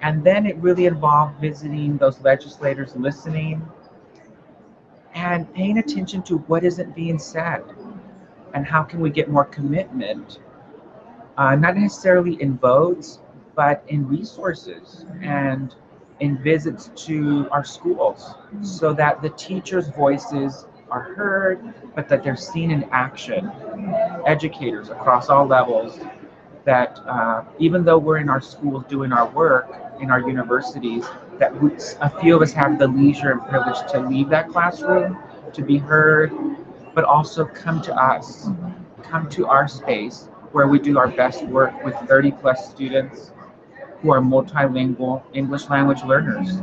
And then it really involved visiting those legislators, listening, and paying attention to what isn't being said and how can we get more commitment, uh, not necessarily in votes, but in resources and in visits to our schools so that the teachers' voices are heard, but that they're seen in action. Educators across all levels that uh, even though we're in our schools doing our work in our universities, that we, a few of us have the leisure and privilege to leave that classroom, to be heard, but also come to us, come to our space where we do our best work with 30 plus students who are multilingual English language learners.